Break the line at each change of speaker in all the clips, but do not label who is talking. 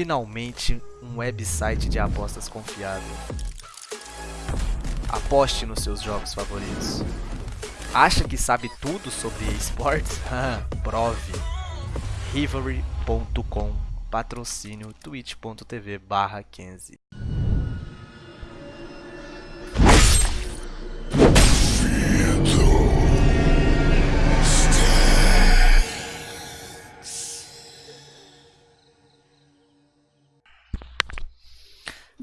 finalmente um website de apostas confiável. Aposte nos seus jogos favoritos. Acha que sabe tudo sobre esportes? Prove. Rivalry.com Patrocínio twitch.tv barra 15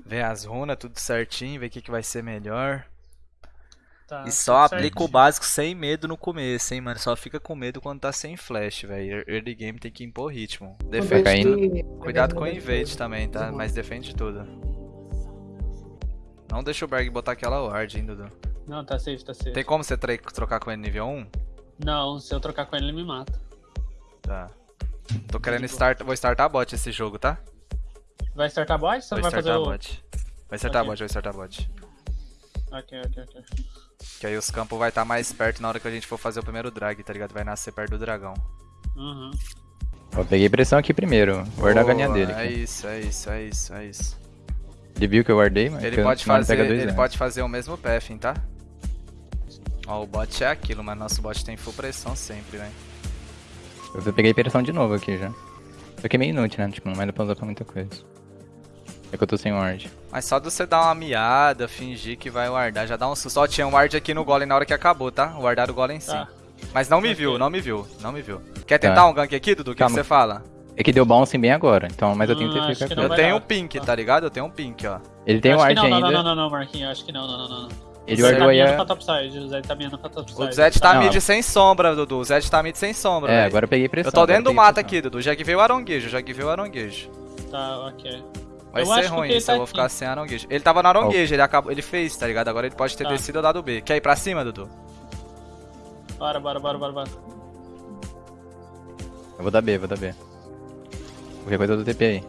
Vê as runas, tudo certinho, vê o que, que vai ser melhor.
Tá,
e só aplica o
certinho.
básico sem medo no começo, hein, mano. Só fica com medo quando tá sem flash, velho. Early game tem que impor ritmo. Defende
caindo.
Cuidado com o invade também, tá? Mas defende tudo. Não deixa o Berg botar aquela ward, hein, Dudu.
Não, tá safe, tá safe.
Tem como você tra- trocar com ele nível 1?
Não, se eu trocar com ele, ele me mata.
Tá. Tô querendo start... Vou startar bot esse jogo, tá?
Vai startar bot? Você não vai fazer
startar
o...
bot. Vai startar
Ok.
bot, vai startar bot.
Ok, ok, ok.
Que aí os campos vai estar mais perto na hora que a gente for fazer o primeiro drag, tá ligado? Vai nascer perto do dragão.
Uhum.
Ó, peguei pressão aqui primeiro. Guardar a galinha dele.
É
aqui.
isso, é isso, é isso, é isso.
Ele viu que eu guardei, mas
Ele pode fazer,
pega dois
ele
anos.
pode fazer o mesmo pathing, tá? Ó, o bot é aquilo, mas nosso bot tem full pressão sempre, né?
Eu peguei pressão de novo aqui já. Só que é meio inútil, né? Tipo, não vai dar pra usar pra muita coisa. É que eu tô sem ward.
Mas só de você dar uma miada, fingir que vai wardar, já dá um susto. Ó, tinha um ward aqui no golem na hora que acabou, tá? Wardaram o golem sim.
Tá.
Mas não me viu, não me viu, não me viu. Quer
Tá.
tentar um gank aqui, Dudu? O que você fala?
É que deu bouncing bem agora, então, mas eu
Hum, acho
ficar
que não
Eu
vai
tenho um pink,
Tá.
tá ligado? Eu tenho um pink, ó.
Ele tem
Acho
ward ainda.
não, não, não, não, Marquinhos, acho que não, não, não, não.
Ele
o Zed tá
guardou aí
miando
a...
pra topside, o Zed tá pra topside.
O Zed tá
Não.
mid sem sombra, Dudu. O Zed tá mid sem sombra,
É,
velho.
agora eu peguei pressão.
Eu tô dentro do mato
pressão.
aqui, Dudu. Já que veio o aronguejo, já que veio o aronguejo.
Tá, ok.
Vai
Eu
ser ruim isso,
tá
eu vou
aqui.
ficar sem aronguejo. Ele tava no aronguejo, ele, acabou, ele fez, tá ligado? Agora ele pode ter
Tá.
descido ou dado B. Quer ir pra cima, Dudu?
Bora, bora, bora, bora, bora.
Eu vou dar B, vou dar B. Qualquer coisa do TP aí.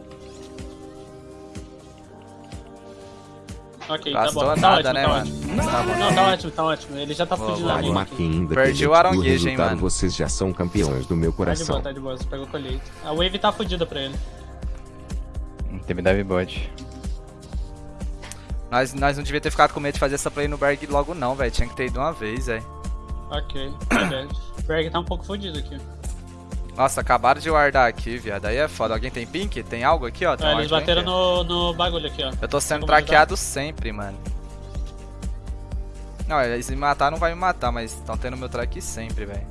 Ok, tá
Gastou
bom. Tá
nada,
ótimo,
né,
tá
mano?
ótimo.
Tá bom.
Não, tá ótimo, tá ótimo. Ele já tá
Boa,
fudido na
boa.
linha
independente
Perdi o aronguejo, hein, mano.
vocês já são campeões do meu
Tá de
coração.
boa, tá de boa. Você pegou colheita. A wave tá fudida pra ele.
TP dive bot.
Nós, nós não devia ter ficado com medo de fazer essa play no Berg logo não, velho. Tinha que ter ido uma vez, velho.
Ok. O Berg tá um pouco fudido aqui.
Nossa, acabaram de guardar aqui, viado. Aí é foda. Alguém tem pink? Tem algo aqui, ó? Tem
Ah,
um
eles bateram no, no bagulho aqui, ó.
Eu tô sendo traqueado sempre, mano. Não, eles me matar não vai me matar, mas estão tendo meu track sempre, velho.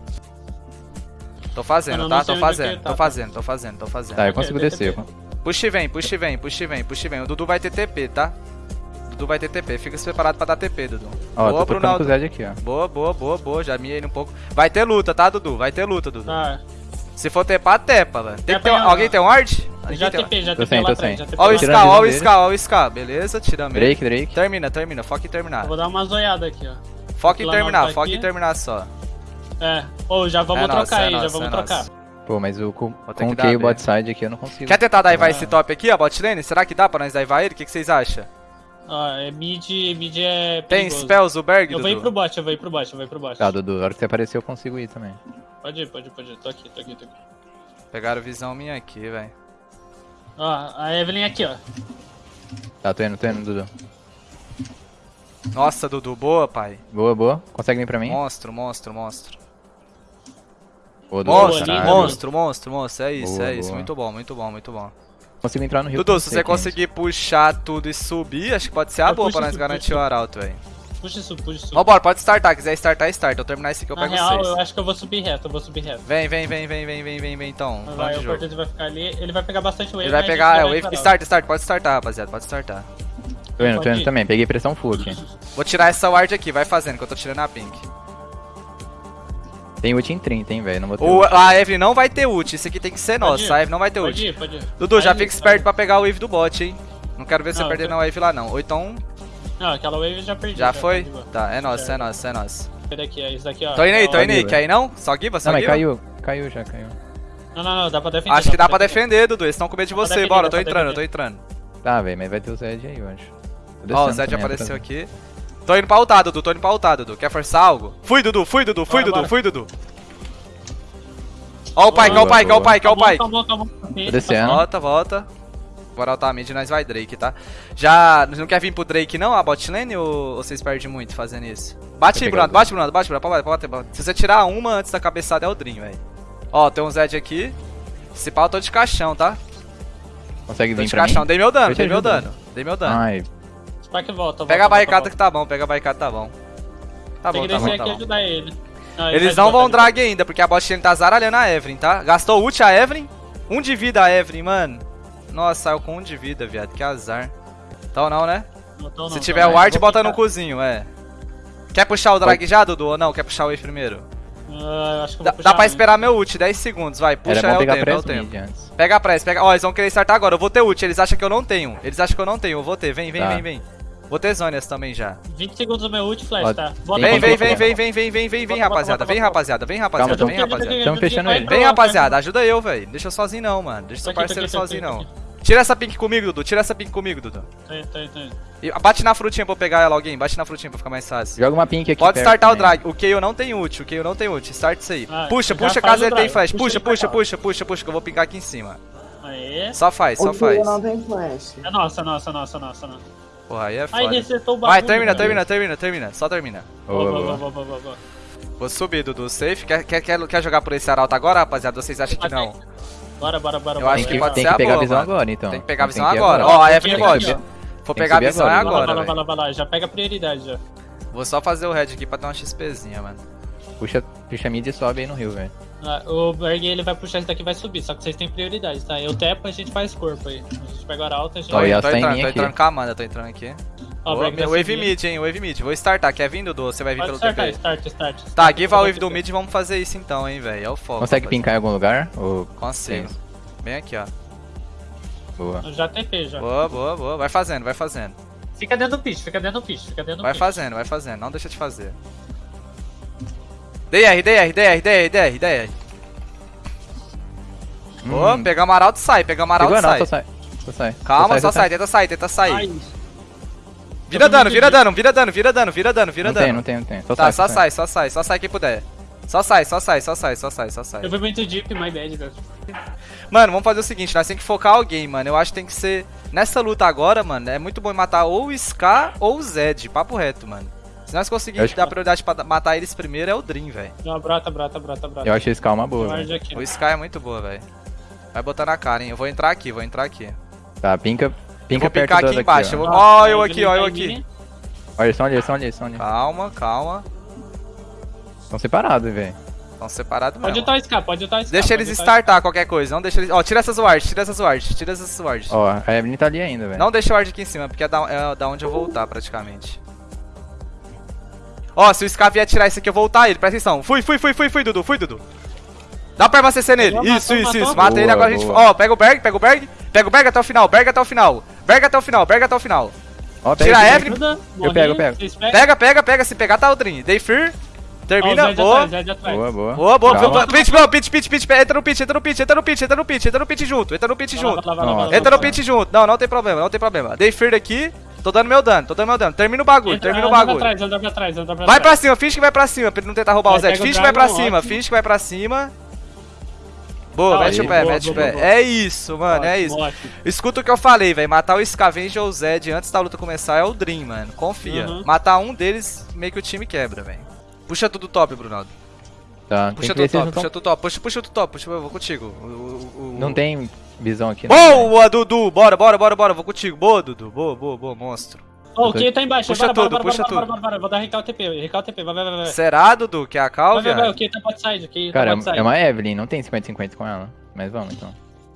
Tô fazendo,
Eu não
tá? Tô fazendo,
tá,
tô
tá.
fazendo, tô fazendo, tô fazendo.
Tá, eu consigo descer. eu-
Puxa e vem, puxa e vem, puxa e vem, puxa e vem. O Dudu vai ter TP, tá? Dudu vai ter TP. Fica preparado pra dar TP, Dudu.
Ó,
boa,
tô trocando com o Zed aqui, ó.
Boa, boa, boa, boa. Já miei ele um pouco. Vai ter luta, tá, Dudu? Vai ter luta, Dudu.
Tá.
Se for tepar, tepa, velho. Tem que ter. Alguém tem um ward?
Já
tem
TP, já TP lá TP
Ó o
visão
ó o. Ska, ó o Ska. Beleza, tira meio.
Drake, Drake.
Termina, termina. Foca em terminar.
Eu vou dar uma zoiada aqui, ó.
Foca em terminar, foca em terminar só.
É. Ô, já vamos
É
trocar
é
aí, já vamos
é
trocar.
Pô, mas o com, com
que
o
dar
o bot side aqui eu não consigo.
Quer tentar daivar
Ah.
esse top aqui, ó, bot lane? Será que dá pra nós daivar ele? O que, que vocês acham?
Ó, é mid, mid é
Tem
perigoso.
spells o Berg,
Eu vou ir
Dudu?
pro bot, eu vou ir pro bot, eu vou ir pro bot.
Tá, Dudu, na hora que você aparecer eu consigo ir também.
Pode ir, pode ir, pode ir. Tô aqui, tô aqui, tô aqui.
Pegaram visão minha aqui, velho.
Ó, a Evelyn aqui, ó.
Tá, tô indo, tô indo, Dudu.
Nossa, Dudu, boa, pai.
Boa, boa. Consegue vir pra mim?
Monstro, monstro, monstro. Monstro,
caralho.
monstro, monstro, monstro. É isso,
Boa,
é isso.
boa.
Muito bom, muito bom, muito bom.
Consigo entrar no rio.
Dudu, se
você, 500.
conseguir puxar tudo e subir, acho que pode ser a boa pra nós
isso,
garantir o arauto, velho.
Puxa isso, puxa isso.
Vambora, pode startar. Quiser startar, start. Eu terminar esse aqui, eu
Na
pego
real,
vocês.
eu acho que eu vou subir reto, eu vou subir reto.
Vem, vem, vem, vem, vem, vem, vem, vem, então.
Vai, o. Cortez vai ficar ali, ele vai pegar bastante wave.
Ele vai
a gente
pegar, é,
vai
wave,
parar.
start, start, pode startar, rapaziada, pode startar.
Tô indo, tô indo também. Peguei pressão full aqui.
Vou tirar essa ward aqui, vai fazendo, que eu tô tirando a pink.
Tem ult em 30, hein, velho. Não vou ter
O,
ult.
a Eve não vai ter ult, isso aqui tem que ser
Pode
nosso,
ir.
a Eve não vai ter
Pode
ult.
ir, pode ir.
Dudu, já
Vai
fica esperto pra pegar o wave do bot, hein. Não quero ver você
Não,
perder
eu tô-
na wave lá, não. Ou então.
Não, aquela wave eu já perdi.
já
tá
foi?
de boa.
Tá, é nosso,
Já.
é nosso, é nosso.
Esse daqui, é isso daqui, ó.
Tô indo aí, tô indo aí, quer ir não? Só Giva, só
Não, mas caiu. Caiu já, caiu.
Não, não, não, dá pra defender.
Acho que dá pra defender, Dudu, eles estão com medo de você.
defender,
Bora, eu tô entrando, eu tô entrando.
Tá, velho, mas vai ter o Zed aí, eu acho.
Ó, o Zed apareceu aqui. Tô indo pra ultar, Dudu, tô indo pra ultar, Dudu. Quer forçar algo? Fui, Dudu, fui, Dudu, fui,
Bora,
Dudu,
bora.
fui, Dudu. Ó o pai, quer o pai, quer o pai, quer o pai.
Calma, calma, calma.
Tô descendo.
Volta, volta. Bora altar mid e nós vai Drake, tá? Já. Não quer vir pro Drake não, a bot lane, ou, ou vocês perdem muito fazendo isso? Bate aí, Bruno, bate, Bruno, bate, Bruno, pode, pode, pode. Se você tirar uma antes da cabeçada é o Dream, velho. Ó, tem um Zed aqui. Se pau, eu tô de caixão, tá?
Consegue
Tô
vir
de
pra
caixão,
mim?
dei meu dano, dei meu dano. Dei meu dano.
Ai,
Spike volta,
Pega a barricada
volta,
que tá bom, pega a barricada tá bom. Tá
Tem
bom,
que
tá bom, tá
aqui e
bom.
ajudar ele. Não, ele
Eles não vão drag ainda, porque a bot tá zaralhando a Evelyn, tá? Gastou ult a Evelyn. Um de vida a Evelyn, mano. Nossa, saiu com um de vida, viado. Que azar. Então não, né?
Não tô não,
Se tiver
não.
ward,
Vou
bota no cozinho, é. Quer puxar o drag já, Dudu, ou não? Quer puxar o wave primeiro?
Ah, acho que eu
Dá, dá pra esperar meu ult, 10 segundos, vai. Puxa, é
bom
o
pegar
tempo, é o tempo.
antes.
Pega a press, pega. Ó, eles vão querer startar agora. Eu vou ter ult, eles acham que eu não tenho. Eles acham que eu não tenho, eu vou ter. Vem, vem,
Tá.
vem, vem. Vou ter zônias também já.
20 segundos do meu ult flash,
Ó,
tá?
tem
Bota,
Vem,
Vem,
vem, vem, vem, vem, vem, vem, vem, rapaziada. Vem, rapaziada, vem, rapaziada, vem, rapaziada.
Tamo fechando ele.
Vem, rapaziada, ajuda eu, velho. Deixa eu sozinho não, mano. Deixa seu parceiro sozinho não. Tira essa pink comigo, Dudu. Tira essa pink comigo, Dudu.
Tô indo, tô indo, tô indo.
E bate na frutinha pra eu pegar ela, alguém. Bate na frutinha pra ficar mais fácil.
Joga uma pink aqui
Pode startar o
também.
drag. O Kayle não tem ult. O Kayle não tem ult. Start isso aí.
Ah,
puxa, puxa, caso
o
ele tem
drag.
flash.
Puxa
Puxa, puxa, puxa, puxa, puxa, que eu vou picar aqui em cima.
Aê.
Só faz, só
O
faz.
Não tem flash.
É nossa, nossa, nossa, nossa, nossa.
Porra, aí é
Aí
foda.
resetou o bagulho.
Vai, termina, termina, termina, termina. Só termina.
Boa,
Boa,
boa.
boa, boa, boa.
Vou subir, Dudu. Safe. Quer, quer, quer, quer jogar por esse arauto agora, rapaziada? Vocês acham que não?
Bora, bora, bora,
Eu
bora.
acho
Tem
que
que,
pode
tem
ser
que
a
pegar a visão
mano.
agora, então.
Tem que pegar a visão agora. Ó, a Evelyn
que
pode. Vou pegar a visão é
agora.
Vai lá,
agora,
vai lá, vai lá, vai lá. Já pega a prioridade já.
Vou só fazer o red aqui pra ter uma XPzinha, mano.
Puxa, puxa mid e sobe aí no rio, velho.
Ah, O Berg ele vai puxar esse daqui e vai subir, só que vocês têm prioridade, tá? Eu tepo, a gente faz corpo aí. A gente pega o arauto, a gente...
Tô,
Ó, e
indo,
a
tô
em
entrando, tô entrando com a Amanda, tô entrando aqui.
Ó, o Berg vai
wave
subir.
mid, hein, wave mid. Vou startar, quer vir, Dudu? Você vai vir
Pode
pelo
startar,
TP?
start, start.
Tá,
start.
give a wave do mid e vamos fazer isso então, hein, velho. É o foco.
Consegue
rapaziada.
pincar em algum lugar? Ou...
Consigo. Bem aqui, ó.
Boa.
Eu Já TP, já.
Boa, boa, boa. Vai fazendo, vai fazendo.
Fica dentro do pitch, fica dentro do pitch, fica dentro do
Vai
pitch.
fazendo, vai fazendo. Não deixa de fazer. DR, DR, DR, DR, DR, DR. Boa,
Hum,
pegamos arauto sai, arauto
Segura não,
sai.
só sai. Sai.
Calma, só
só
sai, tenta sair, tenta sair.
Ai,
Vira
tô
dano, vira dano, vira dano, vira dano, vira dano, vira
Não tem,
dano.
não tem, não tem. Só
Tá,
sai.
só sai, só sai, só sai quem puder. Só sai, só sai, só sai, só sai, só sai.
Eu fui muito deep, my bad, velho.
Mano, vamos fazer o seguinte, nós temos que focar alguém, mano. Eu acho que tem que ser. Nessa luta agora, mano, é muito bom matar ou o Ska ou o Zed, papo reto, mano. Se nós
Eu
conseguirmos dar prioridade pra matar eles primeiro, é o Dream, velho.
Não, brota, brota, brota, brota.
Eu acho esse calma boa.
O Sky é muito boa, velho. Vai botar na cara, hein. Eu vou entrar aqui, vou entrar aqui.
Tá, pinca,
Eu
pinca
vou
perto
aqui
daqui,
embaixo. Eu
ó.
vou... Eu
a
aqui, ó, eu
tá
aqui.
Olha, eles estão ali, eles estão ali, eles estão ali.
Calma, calma.
Estão separados, velho.
Estão separados
Pode
mesmo.
ultar o Ska, pode ultar o.
Deixa
pode
eles
o
startar qualquer coisa. Não deixa eles. Ó, tira essas wards, tira essas wards, tira essas wards.
Ó, a Evelyn tá ali ainda, velho.
Não deixa o ward aqui em cima, porque é da, é da onde eu vou ultar, praticamente. Ó, se o Ska vier tirar isso aqui, eu vou ultar ele, presta atenção. Fui, fui, fui, fui, fui, Dudu, fui, Dudu. Dá pra CC nele.
Matou,
Isso,
matou,
isso,
matou.
isso. Mata ele,
Boa,
agora a gente.
boa.
Ó, pega o Berg, pega o Berg. Pega o Berg até o final, Berg até o final. Berg até o final, Berg até o final.
Ó,
Tira a. Evelyn.
Morri,
pego, eu pego.
Pega, pega, pega. Se pegar, tá o Dream. Day Fear. Termina,
Ó, o Zed
boa.
atrás.
Boa, boa.
Boa, boa.
Calma.
Pitch, pitch, pitch, pitch. Entra no pitch, entra no pitch, entra no pitch, entra no pitch, entra no pitch junto, entra no pitch junto. Entra no pitch junto. Não, não tem problema, não tem problema. Day Fear aqui. Tô dando meu dano, tô dando meu dano. Termina o bagulho,
Entra,
termina o
anda pra
bagulho.
trás, anda pra trás, anda pra
Vai pra cima, finge que vai pra cima, pra ele não tentar roubar o
Vai,
Zed.
o
Finge que vai pra cima,
ótimo.
finge que vai pra cima. Boa,
Ah,
mete
aí,
o pé,
boa,
mete o
boa,
pé.
boa.
É isso, mano, é isso.
ótimo.
Escuta o que eu falei, velho. Matar o Scavenger ou o Zed antes da luta começar é o Dream, mano. Confia.
Uhum.
Matar um deles, meio que o time quebra, velho. Puxa tudo top, Brunaldo.
Tá,
Puxa tudo top, puxa tudo top. Puxa, puxa tudo top, puxa, eu vou contigo. O- o- o-
Não tem visão aqui, né?
Boa, Dudu! Bora, bora, bora, bora. Vou contigo. Boa, Dudu. Boa, boa, boa, monstro.
Ó, o Key tá embaixo.
Puxa
bora,
tudo,
bora,
puxa
bora, bora,
tudo.
bora, bora. Vou dar recal TP, recal TP. Vai, vai, vai. vai.
Será, Dudu? Que é a cal,
Vai, vai, vai. O? Key tá bot side, o tá
Cara,
side.
é uma Evelyn, não tem 50-50 com ela. Mas vamos, então.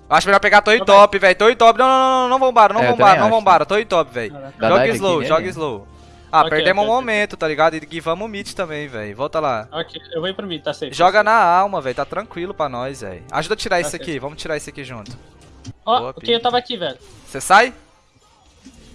Acho melhor pegar Toy
Vai.
Top, velho. Toy Top. Não, não, não, não, não vambara, não
É, também
não vambara. Toy Top, velho. Joga
dive
slow, joga
nele.
slow. Ah,
Ok,
perdemos um
ok, ok.
momento, tá ligado? E guivamos o mid também, velho. Volta lá.
Ok, eu vou ir pro mid, tá safe.
Joga na alma, velho. Tá tranquilo pra nós, velho. Ajuda a tirar
Tá
isso
certo.
aqui. Vamos tirar isso aqui junto.
Ó,
Boa,
o Key
Pi.
tava aqui, velho.
Você sai?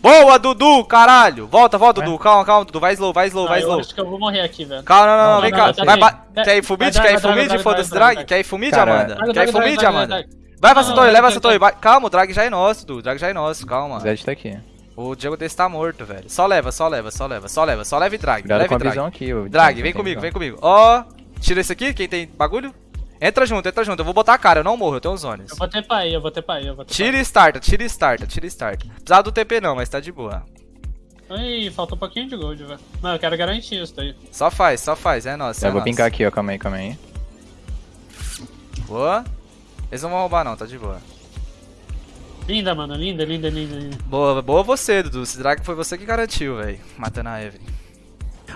Boa, Dudu, caralho. Volta, volta, Dudu. Calma, calma, Dudu. Vai slow, vai slow,
Ah,
vai
eu
slow.
acho que eu vou morrer aqui, velho.
Calma, não, não, não,
Não,
vem
não,
cá.
não, tá
Vai, ba- Quer ir full mid? Quer ir full mid? Foda-se, drag. Quer ir full mid, Amanda? Quer ir full mid, Amanda? Vai pra Satori,
não,
leva a
drag,
Satori.
drag.
vai- Calma, o drag já é nosso, Dudu. O drag já é nosso,
O
calma.
Zed tá aqui.
O Diego desse tá morto, velho. Só leva, só leva, só leva, só leva. Só leva e drag.
Cuidado
Leva
com
e
a
drag.
visão aqui. o
Drag, vem comigo,
visão.
vem comigo. Ó, tira esse aqui, quem tem bagulho? Entra junto, entra junto. Eu vou botar a cara, eu não morro, eu tenho os zones.
Eu vou ter pai, eu vou ter pai, eu vou ter
Tira e starta, tira e starta, tira e starta. Precisava do TP não, mas tá de boa.
Ih, falta um pouquinho de gold, velho. Não, eu quero garantir isso daí.
Só faz, só faz, é nossa.
Eu
é
vou
nossa.
pincar aqui, ó. Calma aí, calma aí.
Boa. Eles não vão roubar não, tá de boa.
Linda, mano, linda, linda, linda, linda.
Boa, boa você, Dudu. Esse drag foi você que garantiu, velho. Matando a Evelyn.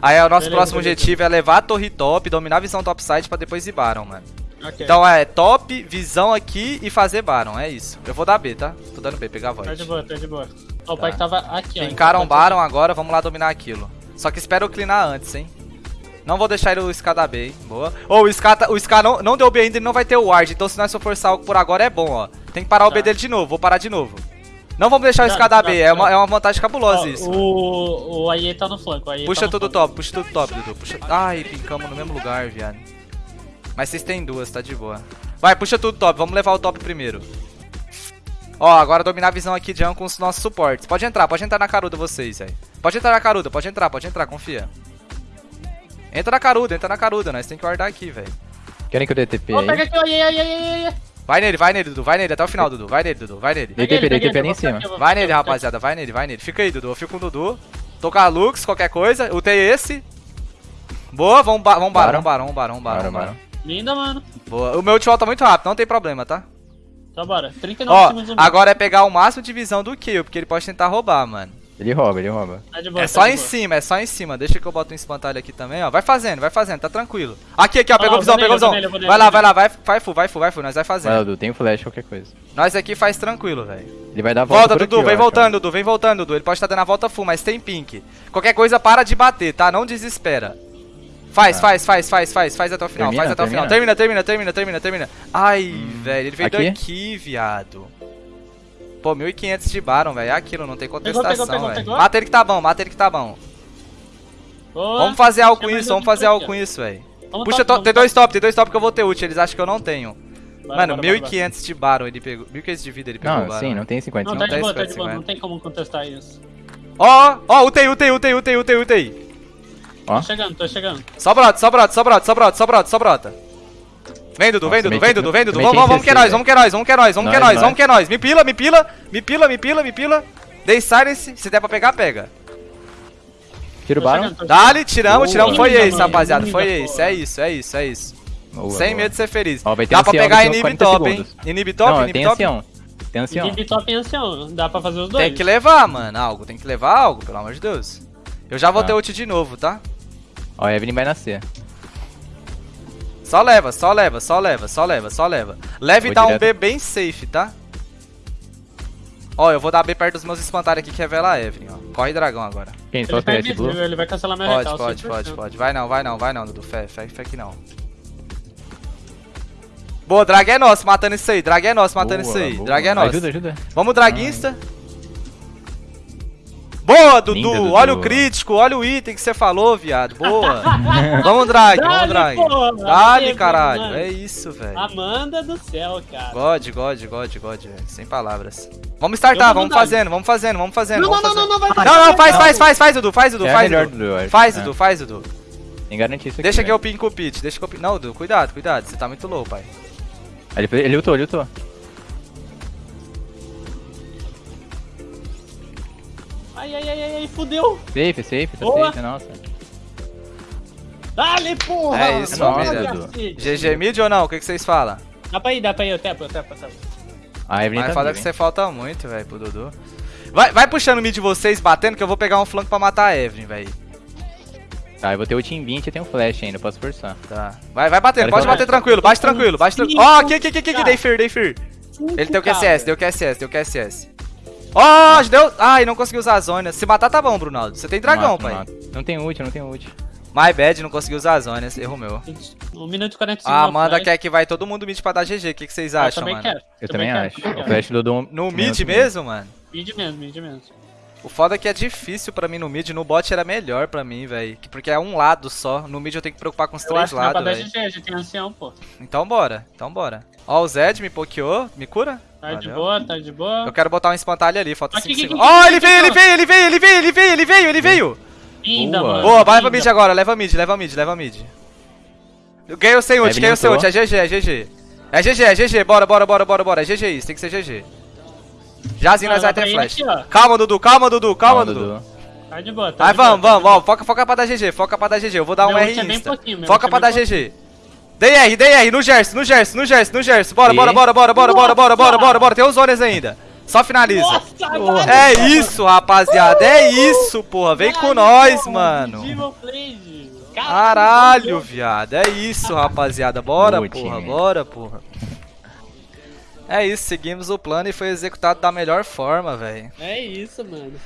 Aí o nosso
Beleza,
próximo
beleza.
objetivo é levar a torre top, dominar a visão topside pra depois ir Baron, mano.
Ok.
Então é top, visão aqui e fazer Baron, é isso. Eu vou dar B, tá? Tô dando B, pegar a
Tá
void.
de boa, tá de boa. Ó, o
Tá.
pai que tava aqui, ó.
Encaram Baron agora, vamos lá dominar aquilo. Só que espera eu clinar antes, hein. Não vou deixar ele o Ska dar B, hein. Boa. Ô, o Ska, tá- o Ska não, não deu B ainda, ele não vai ter o ward. Então se nós for forçar algo por agora é bom, ó. Tem que parar o B
Tá.
dele de novo, vou parar de novo. Não vamos deixar o
tá,
B, é uma, é uma vantagem
Ó,
cabulosa isso.
o, o AE tá no flanco, o AE
Puxa
tá
tudo
flanco.
top, puxa tudo top, Dudu. Puxa... Ai, pincamos no mesmo lugar, viado. Mas vocês têm duas, tá de boa. Vai, puxa tudo top, vamos levar o top primeiro. Ó, agora dominar a visão aqui de com os nossos suportes. Pode entrar, pode entrar na caruda vocês, velho. Pode entrar na caruda, pode entrar, pode entrar, confia. Entra na caruda, entra na caruda, nós tem que guardar aqui, velho.
Querem que eu dê TP
Ó, pega
aí?
aqui o AE, AE, AE, AE.
Vai nele, vai nele, Dudu, vai nele até o final, Dudu. Vai nele, Dudu, vai nele.
Dei TP, dei TP ali em cima.
Vai nele, rapaziada, vai nele, vai nele. Fica aí, Dudu, eu fico com o Dudu. Tô com a Lux, qualquer coisa. Utei esse. Boa, vamos, ba vamos
Baron.
vamos
bora.
barar.
aqui. Linda, mano.
Boa. O meu ult volta muito rápido, não tem problema, tá?
Então bora. 39
Ó,
segundos. mid.
agora é pegar o máximo de visão do kill, porque ele pode tentar roubar, mano.
Ele rouba, ele rouba.
Tá de boa,
É
tá
só
de
em
boa.
cima, é só em cima. Deixa que eu boto um espantalho aqui também, ó. Vai fazendo, vai fazendo, tá tranquilo. Aqui, aqui, ó, pegou
lá,
visão, pegou visão.
nele,
Vai lá, vai lá, vai, vai full, vai full, vai full, nós vai
Vai,
fazendo.
Dudu, tem flash, qualquer coisa.
Nós aqui faz tranquilo, velho.
Ele vai dar a volta
Volta,
por
Dudu,
aqui,
vem
eu acho,
voltando, Dudu, vem voltando, Dudu. Ele pode estar dando a volta full, mas tem pink. Qualquer coisa, para de bater, tá? Não desespera. Faz,
Tá.
faz, faz, faz, faz, faz até o final,
Termina,
faz até o final.
termina.
Termina, termina, termina, termina. Ai, velho, ele veio
aqui?
daqui, viado. Pô, 1500 de Baron, velho. É aquilo, não tem contestação, velho. Mata ele que tá bom, mata ele que tá bom.
Boa.
Vamos fazer algo com isso, vamos fazer algo com isso, velho. Puxa,
top,
to-
vamos
tem dois top, tem dois top que eu vou ter ult, eles acham que eu não tenho.
Bora,
Mano,
bora, bora,
1500 de Baron ele pegou. 1500 de vida ele pegou
Não,
Baron.
sim, não tem 50.
Não,
Não,
tá de boa, tá
10,
de boa.
50.
Não tem como contestar isso.
Ó, ó, utei, utei, utei, utei, utei, utei.
Ó.
Tô chegando, tô chegando.
Só brota, só brota, só brota, só brota, só brota, só brota. Vem, Dudu, vem, Dudu, vem, Dudu, vem, Dudu. Vamos, vamos que é nós, vamos que é nós, vamos que é nós, vamos que é
Nós,
vamos que é nós. Me pila, me pila, me pila, me pila, me pila. Dei silence, se der pra pegar, pega.
Tira o Baron.
Dali, tiramos, tiramos. Foi
mano,
rapaziada, foi ace. É isso, é isso, é isso.
Boa,
Sem
boa.
medo de ser feliz. Dá pra pegar inib
40
top, hein? Inib top, inib
tem
top.
ancião. Tem ancião.
Inib top e ancião. Dá pra fazer os dois.
Tem que levar, mano, algo. Tem que levar algo, pelo amor de Deus. Eu já vou
Tá.
ter ult de novo, tá?
Ó, a Evelyn vai nascer.
Só leva, só leva, só leva, só leva, só leva. Leve e dá um
direto.
B bem safe, tá? Ó, eu vou dar B perto dos meus espantalhos aqui que revela a Evelyn, ó. Corre dragão agora.
Quem? Só
Ele tá
PS Blue?
ele vai cancelar meu
Pode,
recalço.
pode, pode,
100%.
pode. Vai não, vai não, vai não, Dudu. Fé, fé, fé que não. Boa, drag é nosso, matando isso aí. Drag é nosso, matando
Boa,
isso aí.
boa.
Drag é nosso.
Ajuda, ajuda.
Vamos, draguista. Boa, Dudu.
Linda, Dudu.
Olha o crítico, olha o item que você falou, viado. Boa. vamos, drag, vamos, drag.
porra.
Dale, caralho.
mano.
É isso, velho.
Amanda do céu, cara.
God, God, God, God, velho. Sem palavras. Vamos startar,
Eu vou
vamos fazendo, vamos fazendo, vamos fazendo.
Não,
vamos
não, não,
fazendo.
não, não, vai
Não, não, faz, faz, faz, faz, Dudu, faz, Dudu,
É
faz,
melhor,
Dudu.
Dudu, eu acho.
Faz,
É.
Dudu, faz, Dudu.
Tem garantia isso aqui.
Deixa que eu
velho.
pinco o pit, deixa que eu pinco. Não, Dudu, cuidado, cuidado, você tá muito low, pai.
Ele, ele lutou, ele lutou.
Ai, ai, ai, ai, ai, fudeu.
Safe, safe, tá
Boa.
safe, nossa.
Dale, porra.
É isso,
cacete.
GG mid ou não? O que, que vocês falam?
Dá pra ir, dá pra ir, eu tepo, eu tepo, eu tepo.
A Evelyn
Mas
tá
fala que
hein?
você falta muito, velho, pro Dudu. Vai, vai puxando o mid de vocês, batendo, que eu vou pegar um flanco pra matar a Evelyn, velho.
Tá, eu vou ter o Team 20 e tem um flash ainda, posso forçar.
Tá. Vai, vai batendo, pode bater tranquilo, bate tranquilo, bate tranquilo. Ó, aqui, aqui, aqui, aqui, aqui, dei fear, dei fear. Ele tem o QSS, deu QSS, deu QSS. Ó, deu. Ai, não consegui usar a zona. Se matar tá bom, Brunaldo. Você tem dragão,
Mato,
pai.
mato. Não tem ult, não tem ult.
My bad, não consegui usar as zonas, erro meu.
1 minuto e 45
A
no
Amanda quer que vai todo mundo mid pra dar GG. O que, que vocês
Eu
acham,
também
mano?
quero.
Eu também,
quero,
acho.
também
O
quero.
flash do Dom.
No mid mesmo, mano?
Mid mesmo, mid mesmo.
O foda é que é difícil pra mim no mid. No bot era melhor pra mim, velho. Porque é um lado só. No mid eu tenho que preocupar com os
Eu
três
acho que dá pra
lados,
dar
velho.
GG, a gente tem ancião, pô.
Então bora, então bora. Ó, o Zed me pokeou. Me cura?
Tá de
Valeu.
boa, tá de boa.
Eu quero botar um espantalho ali, falta
Aqui,
5
aqui,
segundos. Ó,
aqui,
ele veio, ele veio, ele veio, ele veio, ele veio, ele veio, ele veio!
Linda,
Boa.
mano.
Boa, vai leva
linda.
mid agora, leva mid, leva mid, leva mid. Ganhei o sem ult, ganhei o sem ult. É GG, é GG. É GG, é GG. Bora, bora, bora, bora, bora. É GG isso, tem que ser GG. Jazinho nós vai ter flash.
aqui.
Calma, Dudu, calma, Dudu, calma, Dudu.
Tá de boa, tá
Aí vamos,
tá
vamos, vamos. Foca, foca pra dar GG, foca pra dar GG. Eu vou dar um
Meu
R
ult é bem
insta. Foca
é
pra dar GG. DR, DR, no Gerson, no Gerson, no Gerson, no Gerson. Bora,
E?
bora, bora, bora, bora, bora, bora, bora,
Nossa!
bora, bora. Tem os zones ainda. Só finaliza.
Nossa, agora,
É isso, rapaziada. É isso, porra. Vem com
Caralho,
nós,
porra,
mano. Caralho, viado. É isso, rapaziada. Bora,
Boa,
porra.
time.
Bora, porra. É isso, seguimos o plano e foi executado da melhor forma, velho.
É isso, mano.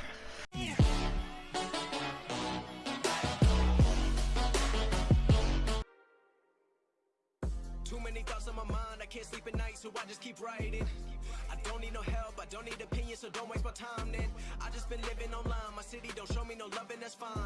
Too many thoughts on my mind, I can't sleep at night, so I just keep writing. I don't need no help, I don't need opinions, so don't waste my time then. I just been living online, my city don't show me no loving, that's fine.